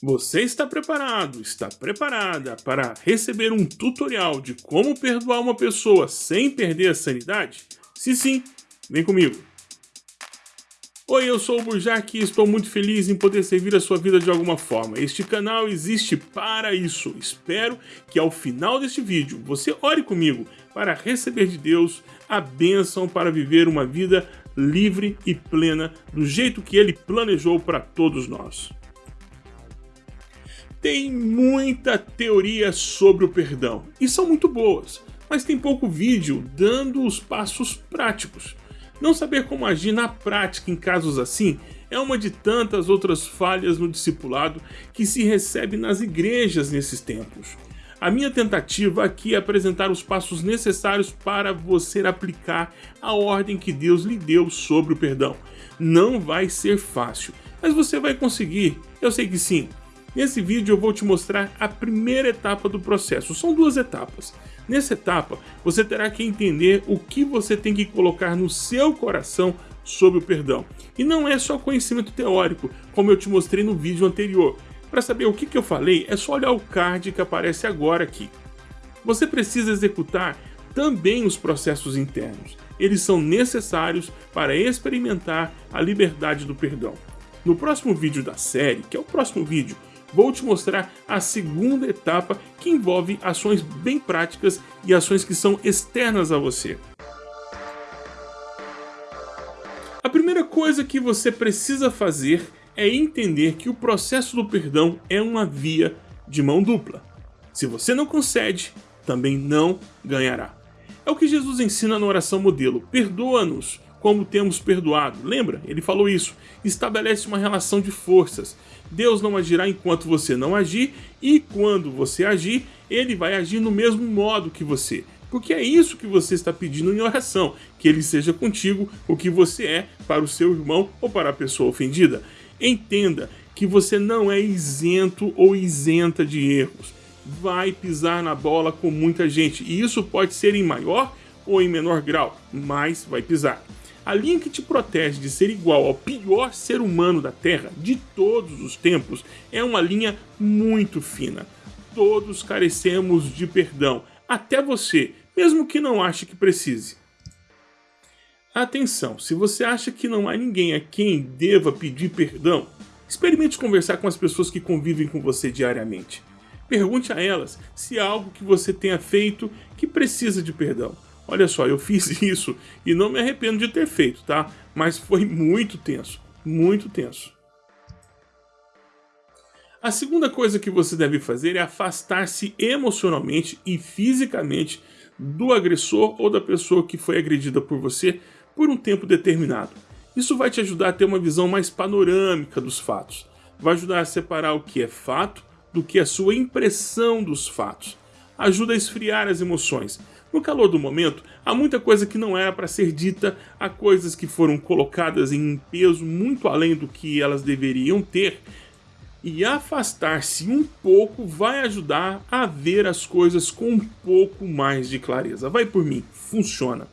Você está preparado, está preparada para receber um tutorial de como perdoar uma pessoa sem perder a sanidade? Se sim, vem comigo. Oi, eu sou o Burjac e estou muito feliz em poder servir a sua vida de alguma forma. Este canal existe para isso. Espero que ao final deste vídeo você ore comigo para receber de Deus a bênção para viver uma vida livre e plena do jeito que Ele planejou para todos nós. Tem muita teoria sobre o perdão, e são muito boas, mas tem pouco vídeo dando os passos práticos. Não saber como agir na prática em casos assim é uma de tantas outras falhas no discipulado que se recebe nas igrejas nesses tempos. A minha tentativa aqui é apresentar os passos necessários para você aplicar a ordem que Deus lhe deu sobre o perdão. Não vai ser fácil, mas você vai conseguir, eu sei que sim. Nesse vídeo eu vou te mostrar a primeira etapa do processo, são duas etapas. Nessa etapa, você terá que entender o que você tem que colocar no seu coração sobre o perdão. E não é só conhecimento teórico, como eu te mostrei no vídeo anterior. Para saber o que, que eu falei, é só olhar o card que aparece agora aqui. Você precisa executar também os processos internos. Eles são necessários para experimentar a liberdade do perdão. No próximo vídeo da série, que é o próximo vídeo vou te mostrar a segunda etapa que envolve ações bem práticas e ações que são externas a você. A primeira coisa que você precisa fazer é entender que o processo do perdão é uma via de mão dupla. Se você não concede, também não ganhará. É o que Jesus ensina na oração modelo. Perdoa-nos como temos perdoado. Lembra? Ele falou isso. Estabelece uma relação de forças. Deus não agirá enquanto você não agir, e quando você agir, ele vai agir no mesmo modo que você. Porque é isso que você está pedindo em oração, que ele seja contigo o que você é para o seu irmão ou para a pessoa ofendida. Entenda que você não é isento ou isenta de erros. Vai pisar na bola com muita gente, e isso pode ser em maior ou em menor grau, mas vai pisar. A linha que te protege de ser igual ao pior ser humano da Terra de todos os tempos é uma linha muito fina. Todos carecemos de perdão, até você, mesmo que não ache que precise. Atenção, se você acha que não há ninguém a quem deva pedir perdão, experimente conversar com as pessoas que convivem com você diariamente. Pergunte a elas se há algo que você tenha feito que precisa de perdão. Olha só, eu fiz isso e não me arrependo de ter feito, tá? Mas foi muito tenso, muito tenso. A segunda coisa que você deve fazer é afastar-se emocionalmente e fisicamente do agressor ou da pessoa que foi agredida por você por um tempo determinado. Isso vai te ajudar a ter uma visão mais panorâmica dos fatos. Vai ajudar a separar o que é fato do que é sua impressão dos fatos. Ajuda a esfriar as emoções no calor do momento, há muita coisa que não era para ser dita, há coisas que foram colocadas em peso muito além do que elas deveriam ter, e afastar-se um pouco vai ajudar a ver as coisas com um pouco mais de clareza. Vai por mim, funciona.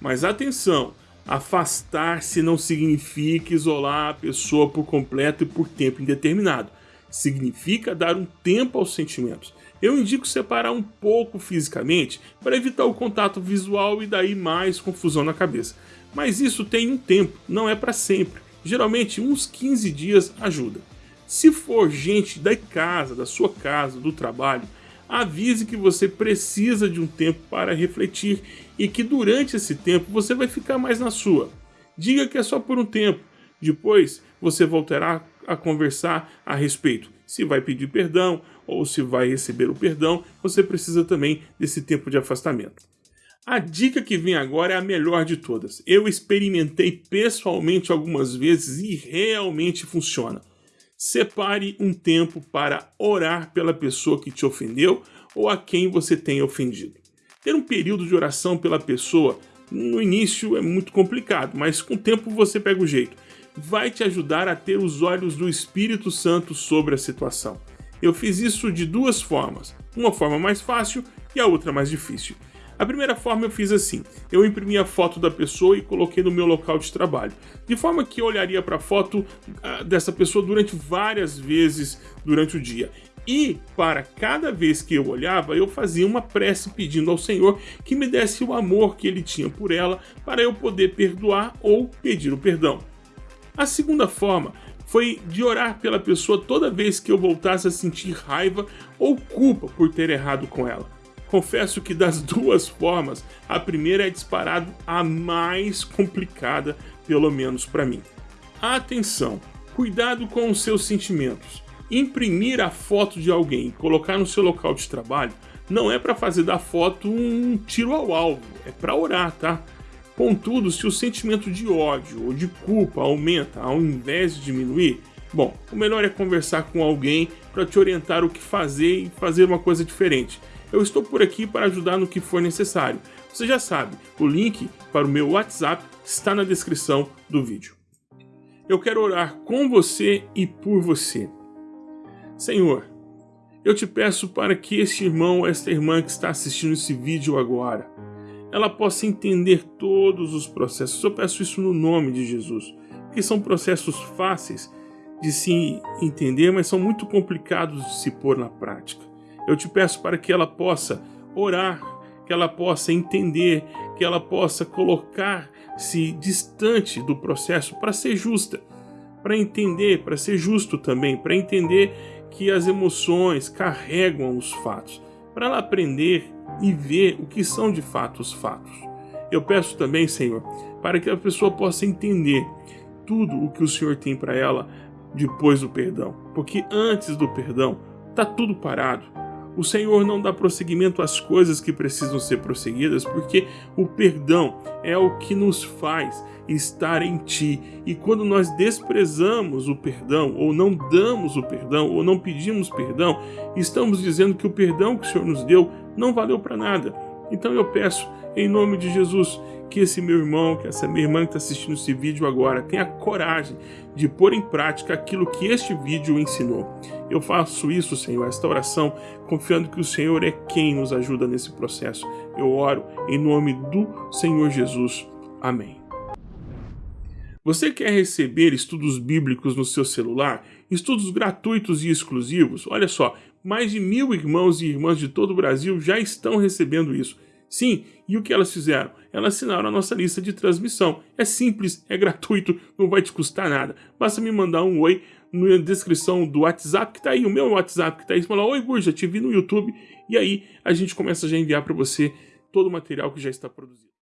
Mas atenção, afastar-se não significa isolar a pessoa por completo e por tempo indeterminado. Significa dar um tempo aos sentimentos eu indico separar um pouco fisicamente para evitar o contato visual e daí mais confusão na cabeça. Mas isso tem um tempo, não é para sempre. Geralmente uns 15 dias ajuda. Se for gente da casa, da sua casa, do trabalho, avise que você precisa de um tempo para refletir e que durante esse tempo você vai ficar mais na sua. Diga que é só por um tempo, depois você voltará a conversar a respeito. Se vai pedir perdão ou se vai receber o perdão, você precisa também desse tempo de afastamento. A dica que vem agora é a melhor de todas. Eu experimentei pessoalmente algumas vezes e realmente funciona. Separe um tempo para orar pela pessoa que te ofendeu ou a quem você tem ofendido. Ter um período de oração pela pessoa no início é muito complicado, mas com o tempo você pega o jeito. Vai te ajudar a ter os olhos do Espírito Santo sobre a situação. Eu fiz isso de duas formas, uma forma mais fácil e a outra mais difícil. A primeira forma eu fiz assim: eu imprimi a foto da pessoa e coloquei no meu local de trabalho, de forma que eu olharia para a foto uh, dessa pessoa durante várias vezes durante o dia. E para cada vez que eu olhava, eu fazia uma prece pedindo ao Senhor que me desse o amor que ele tinha por ela para eu poder perdoar ou pedir o perdão. A segunda forma foi de orar pela pessoa toda vez que eu voltasse a sentir raiva ou culpa por ter errado com ela. Confesso que das duas formas, a primeira é disparado a mais complicada, pelo menos para mim. Atenção, cuidado com os seus sentimentos. Imprimir a foto de alguém e colocar no seu local de trabalho não é para fazer da foto um tiro ao alvo, é para orar, tá? Contudo, se o sentimento de ódio ou de culpa aumenta ao invés de diminuir, bom, o melhor é conversar com alguém para te orientar o que fazer e fazer uma coisa diferente. Eu estou por aqui para ajudar no que for necessário. Você já sabe, o link para o meu WhatsApp está na descrição do vídeo. Eu quero orar com você e por você. Senhor, eu te peço para que este irmão ou esta irmã que está assistindo esse vídeo agora, ela possa entender todos os processos. Eu peço isso no nome de Jesus, porque são processos fáceis de se entender, mas são muito complicados de se pôr na prática. Eu te peço para que ela possa orar, que ela possa entender, que ela possa colocar-se distante do processo para ser justa, para entender, para ser justo também, para entender que as emoções carregam os fatos, para ela aprender e ver o que são de fato os fatos. Eu peço também, Senhor, para que a pessoa possa entender tudo o que o Senhor tem para ela depois do perdão, porque antes do perdão está tudo parado. O Senhor não dá prosseguimento às coisas que precisam ser prosseguidas, porque o perdão é o que nos faz estar em Ti. E quando nós desprezamos o perdão, ou não damos o perdão, ou não pedimos perdão, estamos dizendo que o perdão que o Senhor nos deu não valeu para nada. Então eu peço, em nome de Jesus, que esse meu irmão, que essa minha irmã que está assistindo esse vídeo agora, tenha coragem de pôr em prática aquilo que este vídeo ensinou. Eu faço isso, Senhor, esta oração, confiando que o Senhor é quem nos ajuda nesse processo. Eu oro em nome do Senhor Jesus. Amém. Você quer receber estudos bíblicos no seu celular? Estudos gratuitos e exclusivos? Olha só, mais de mil irmãos e irmãs de todo o Brasil já estão recebendo isso. Sim, e o que elas fizeram? Elas assinaram a nossa lista de transmissão. É simples, é gratuito, não vai te custar nada. Basta me mandar um oi na descrição do WhatsApp que tá aí, o meu WhatsApp que tá aí. Você fala, oi Burja, te vi no YouTube. E aí a gente começa já a enviar para você todo o material que já está produzido.